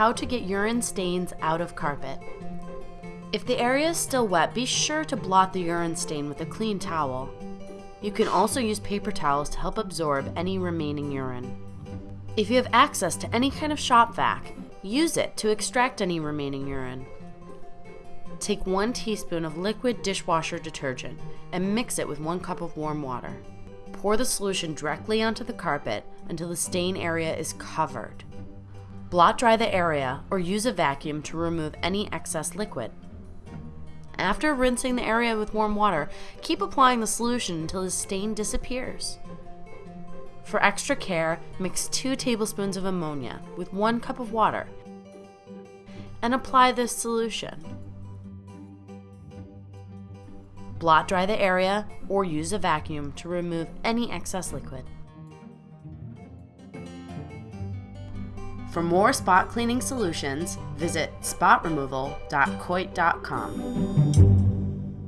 how to get urine stains out of carpet. If the area is still wet, be sure to blot the urine stain with a clean towel. You can also use paper towels to help absorb any remaining urine. If you have access to any kind of shop vac, use it to extract any remaining urine. Take one teaspoon of liquid dishwasher detergent and mix it with one cup of warm water. Pour the solution directly onto the carpet until the stain area is covered. Blot dry the area or use a vacuum to remove any excess liquid. After rinsing the area with warm water, keep applying the solution until the stain disappears. For extra care, mix 2 tablespoons of ammonia with 1 cup of water and apply this solution. Blot dry the area or use a vacuum to remove any excess liquid. For more spot cleaning solutions, visit spotremoval.coit.com.